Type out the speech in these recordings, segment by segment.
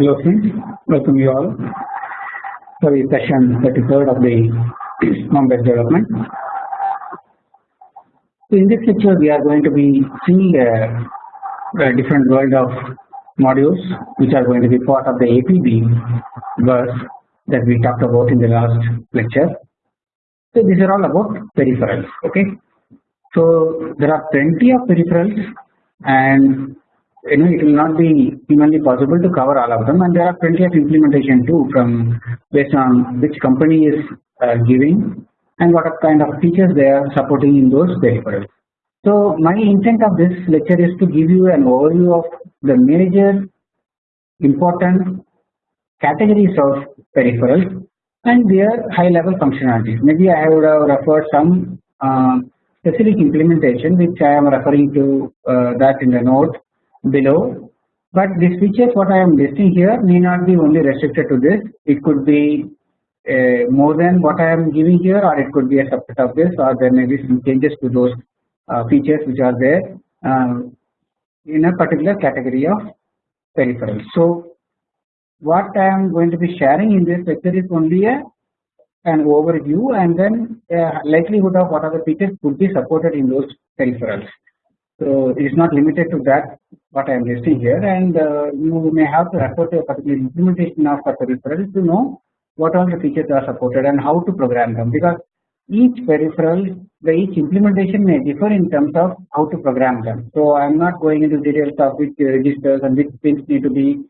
Hello friends, welcome you all for the session 33rd of the ARM-based development. So in this lecture we are going to be seeing a, a different world of modules which are going to be part of the APB bus that we talked about in the last lecture. So these are all about peripherals okay. So there are plenty of peripherals and you know it will not be humanly possible to cover all of them and there are plenty of implementation too from based on which company is uh, giving and what kind of features they are supporting in those peripherals. So my intent of this lecture is to give you an overview of the major important categories of peripherals and their high level functionalities. Maybe I would have referred some uh, specific implementation which I am referring to uh, that in the note below but these features what I am listing here may not be only restricted to this it could be uh, more than what I am giving here or it could be a subset of this or there may be some changes to those uh, features which are there uh, in a particular category of peripherals. So what I am going to be sharing in this lecture is only a an overview and then likelihood of what are the features could be supported in those peripherals. So it is not limited to that what I am listing here. And uh, you may have to refer to a particular implementation of a peripheral to know what all the features are supported and how to program them. Because each peripheral the each implementation may differ in terms of how to program them. So I am not going into details of which registers and which pins need to be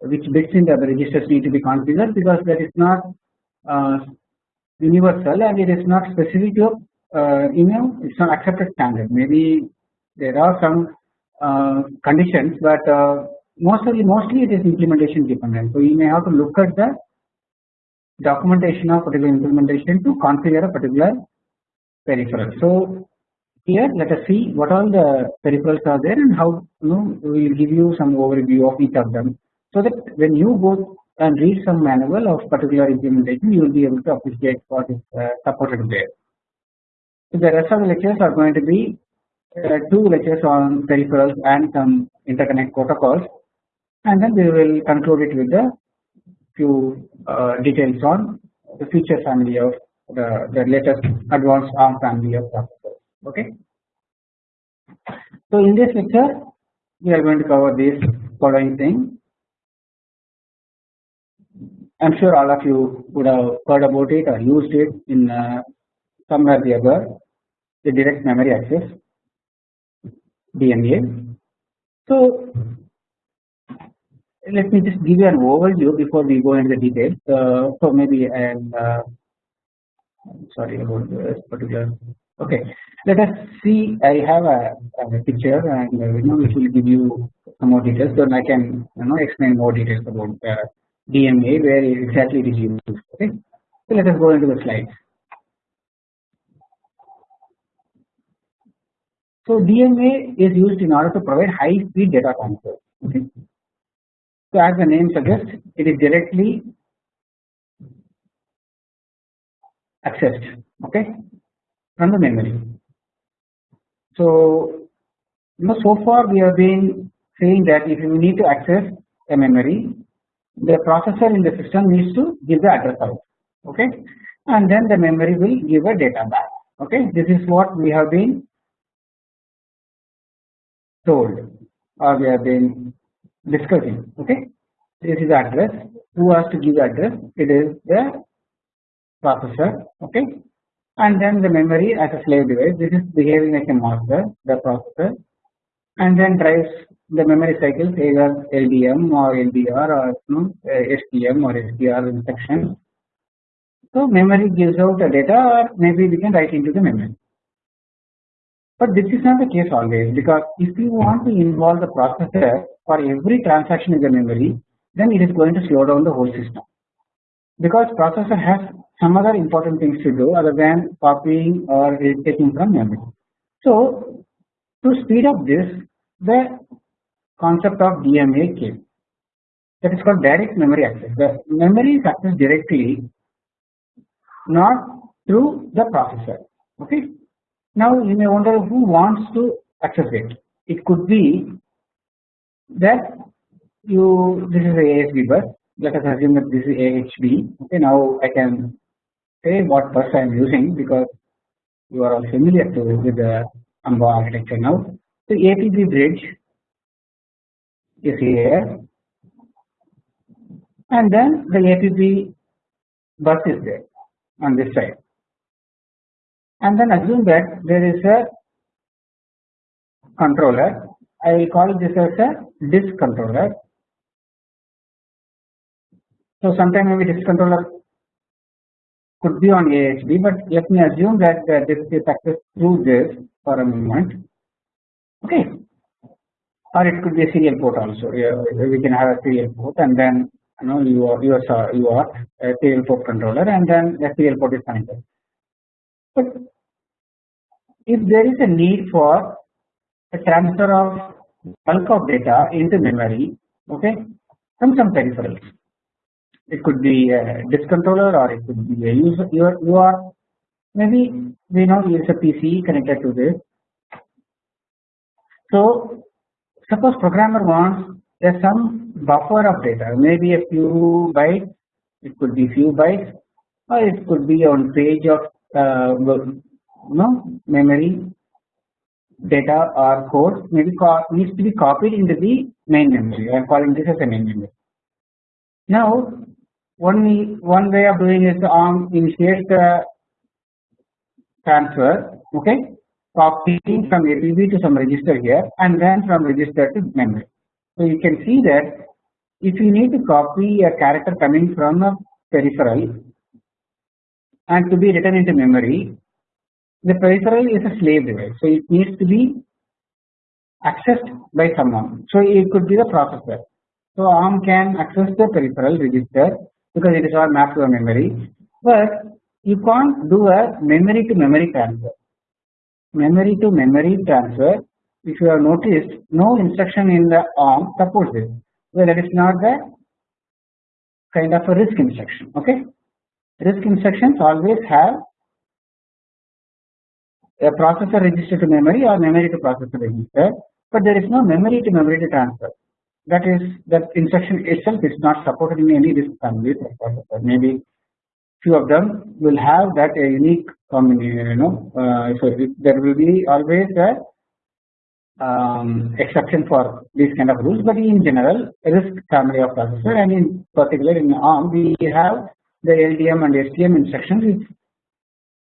which bits in the registers need to be configured because that is not uh, universal and it is not specific to uh, you know it's not accepted standard. Maybe there are some uh, conditions but uh, mostly mostly it is implementation dependent. So you may have to look at the documentation of particular implementation to configure a particular peripheral. So here let us see what all the peripherals are there and how you know we will give you some overview of each of them. So that when you go and read some manual of particular implementation you will be able to appreciate what is uh, supported there. So the rest of the lectures are going to be two lectures on peripherals and some interconnect protocols and then we will conclude it with a few uh, details on the future family of the, the latest advanced ARM family of processors. Okay. So in this lecture we are going to cover this following thing. I am sure all of you would have heard about it or used it in uh, somewhere the other the direct memory access DMA. So let me just give you an overview before we go into the details. Uh, so maybe and uh, sorry about this particular. Okay, let us see. I have a, a picture and uh, you know which will give you some more details. So I can you know explain more details about uh, DMA where exactly it is used. Okay, so let us go into the slides. So DMA is used in order to provide high speed data transfer. Okay. So as the name suggests, it is directly accessed. Okay, from the memory. So you know, so far we have been saying that if you need to access a memory, the processor in the system needs to give the address out. Okay, and then the memory will give a data back. Okay, this is what we have been told or we have been discussing okay? This is address. Who has to give address? It is the processor okay? And then the memory as a slave device. This is behaving like a master the processor. And then drives the memory cycles either LDM or LDR or you STM or STR instructions. So memory gives out the data or maybe we can write into the memory but this is not the case always because if you want to involve the processor for every transaction in the memory then it is going to slow down the whole system because processor has some other important things to do other than copying or taking from memory. So to speed up this the concept of DMA came that is called direct memory access. The memory is accessed directly not through the processor okay now you may wonder who wants to access it. It could be that you this is a ASB bus. Let us assume that this is AHB. Okay, now I can say what bus I am using because you are all familiar to with the AMBA architecture now. So APB bridge is here, and then the APB bus is there on this side, and then assume that there is a controller. I will call this as a disk controller so sometime maybe this controller could be on AHB, but let me assume that this is accessed through this for a moment. Okay, or it could be a serial port also. Yeah, we can have a serial port, and then you know you are you are you are a serial port controller, and then the serial port is connected. But if there is a need for a transfer of bulk of data into memory, okay, from some peripherals it could be a disk controller or it could be a user you are maybe we know it's a PC connected to this. So suppose programmer wants there's some buffer of data maybe a few bytes it could be few bytes or it could be on page of Uh, no memory data or code maybe needs to be copied into the main memory I am calling this as a main memory. Now one one way of doing is ARM initiate the transfer okay copying from APB to some register here and then from register to memory. So you can see that if you need to copy a character coming from a peripheral and to be written into memory the peripheral is a slave device so it needs to be accessed by someone. So it could be the processor. So ARM can access the peripheral register because it is all mapped to a memory but you can't do a memory to memory transfer. Memory to memory transfer if you have noticed no instruction in the ARM supports this. Well that is not the kind of a RISC instruction okay RISC instructions always have a processor register to memory or memory to processor register but there is no memory to memory to transfer. That is that instruction itself is not supported in any RISC families maybe few of them will have that a unique combination you know uh, so there will be always a um, exception for these kind of rules. But in general RISC family of processor and in particular in ARM we have the LDM and STM instructions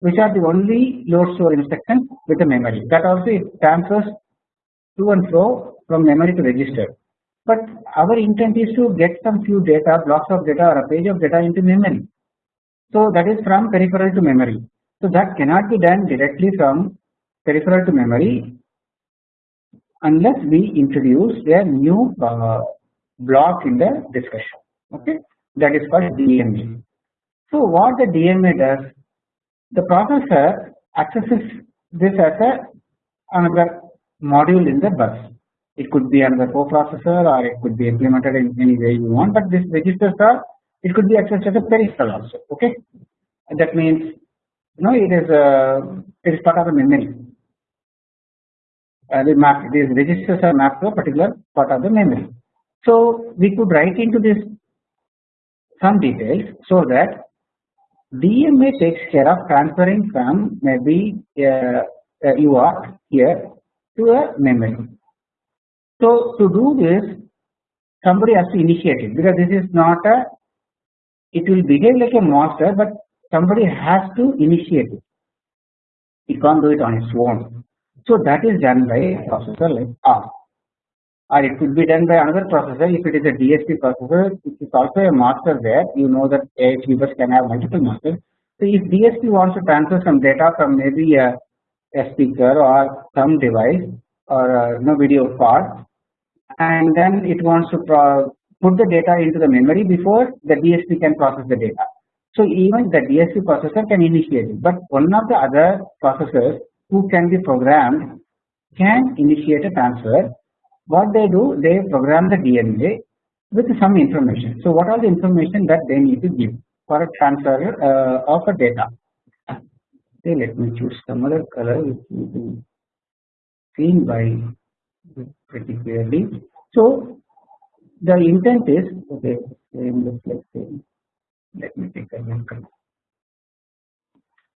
which, are the only load store instructions with the memory that also it transfers to and fro from memory to register but our intent is to get some few data blocks of data or a page of data into memory. So that is from peripheral to memory. So that cannot be done directly from peripheral to memory unless we introduce a new uh, block in the discussion. Okay, that is called DMA. So what the DMA does, the processor accesses this as a another module in the bus. It could be another coprocessor or it could be implemented in any way you want but this registers are it could be accessed as a peripheral also okay? And that means you know it is a it is part of the memory. Uh, the map these registers are mapped to a particular part of the memory. So we could write into this some details so that DMA takes care of transferring from maybe uh, uh, UART here to a memory so to do this somebody has to initiate it because this is not a it will behave like a master but somebody has to initiate it. It can't do it on its own. So that is done by a processor like ARM or it could be done by another processor if it is a DSP processor it is also a master there you know that AHB bus can have multiple masters. So if DSP wants to transfer some data from maybe a, a speaker or some device or a, you know, video card and then it wants to put the data into the memory before the DSP can process the data. So even the DSP processor can initiate it, but one of the other processors who can be programmed can initiate a transfer. What they do, they program the DMA with some information. So what are the information that they need to give for a transfer uh, of a data? Okay, let me choose some other color which you can seen by pretty clearly. So the intent is okay same looks like same let me take a look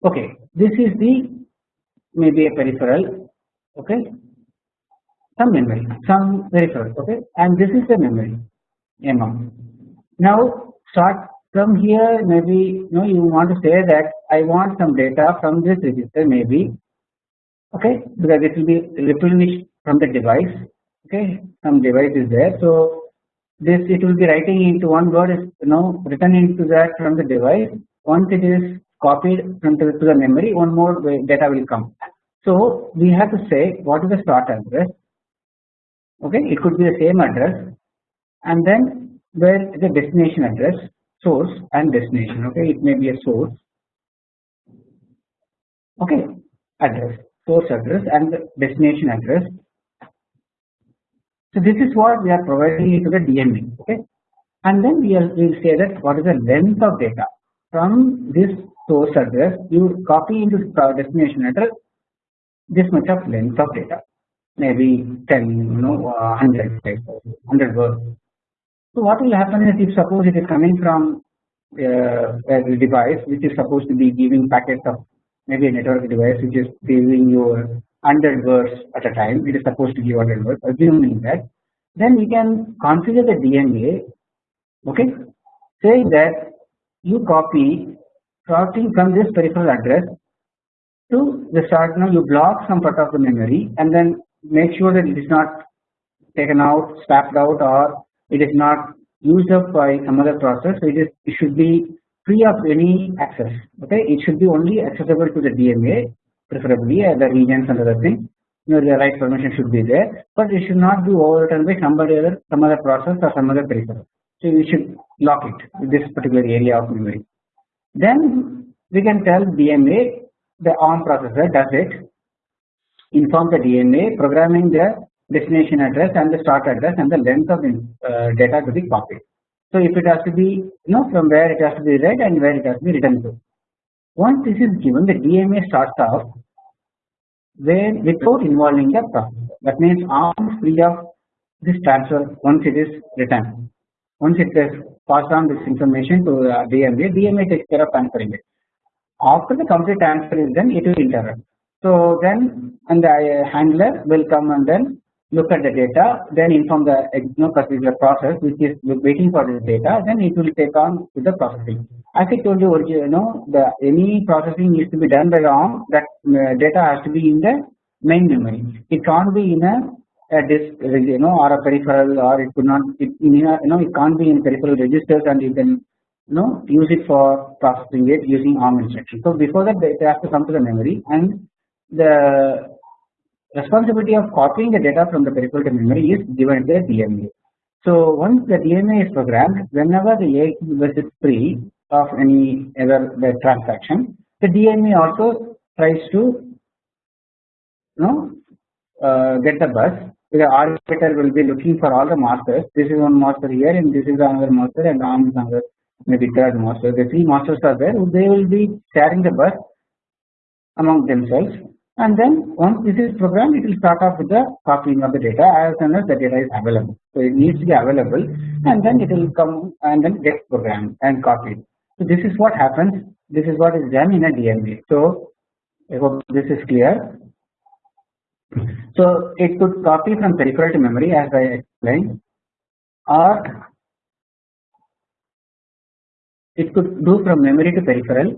okay this is the maybe a peripheral okay some memory some peripheral okay? And this is the memory amount now start from here maybe you know you want to say that I want some data from this register maybe okay? Because it will be replenished from the device okay? Some device is there. So this it will be writing into one word is you know written into that from the device. Once it is copied from to the memory one more data will come. So we have to say what is the start address okay it could be the same address. And then where the destination address? Source and destination. Okay it may be a source. Okay address source address and destination address. So this is what we are providing into the DMA okay and then we will say that what is the length of data? From this source address you copy into destination address this much of length of data maybe 10 you know uh, 100 100 words. So what will happen is if suppose it is coming from uh, a device which is supposed to be giving packets of maybe a network device which is giving you 100 words at a time it is supposed to give 100 words assuming that then we can configure the DMA, okay? Saying that you copy starting from this peripheral address to the start now you block some part of the memory and then make sure that it is not taken out swapped out or it is not used up by some other process. So it is it should be free of any access okay? It should be only accessible to the DMA preferably uh, the regions and other things. You know the right permission should be there but it should not be overwritten by somebody other some other process or some other peripheral so we should lock it this particular area of memory. Then we can tell DMA the ARM processor does it inform the DMA programming the destination address and the start address and the length of the uh, data to be copied. So if it has to be you know from where it has to be read and where it has to be written to. Once this is given the DMA starts off where without involving the processor that means ARM free of this transfer once it is written. Once it is passed on this information to uh, DMA, DMA takes care of transferring it. After the complete transfer is done, it will interrupt. So then, and the uh, handler will come and then look at the data then inform the know, particular process which is waiting for this data then it will take on with the processing. As I told you you know the any processing needs to be done by the ARM that uh, data has to be in the main memory it can't be in a, a disk you know or a peripheral or it could not it you know it can't be in peripheral registers and you can you know use it for processing it using ARM instruction. So before that it has to come to the memory and the responsibility of copying the data from the peripheral to memory is given to the DMA. So once the DMA is programmed, whenever the A bus is free of any other the transaction, the DMA also tries to you know uh, get the bus. The arbiter will be looking for all the masters. This is one master here, and this is another master, and is another maybe third master. The three masters are there. They will be sharing the bus among themselves and then once this is programmed it will start off with the copying of the data as soon as the data is available. So it needs to be available and then it will come and then get programmed and copied. So this is what happens this is what is done in a DMA. So I hope this is clear. So it could copy from peripheral to memory as I explained or it could do from memory to peripheral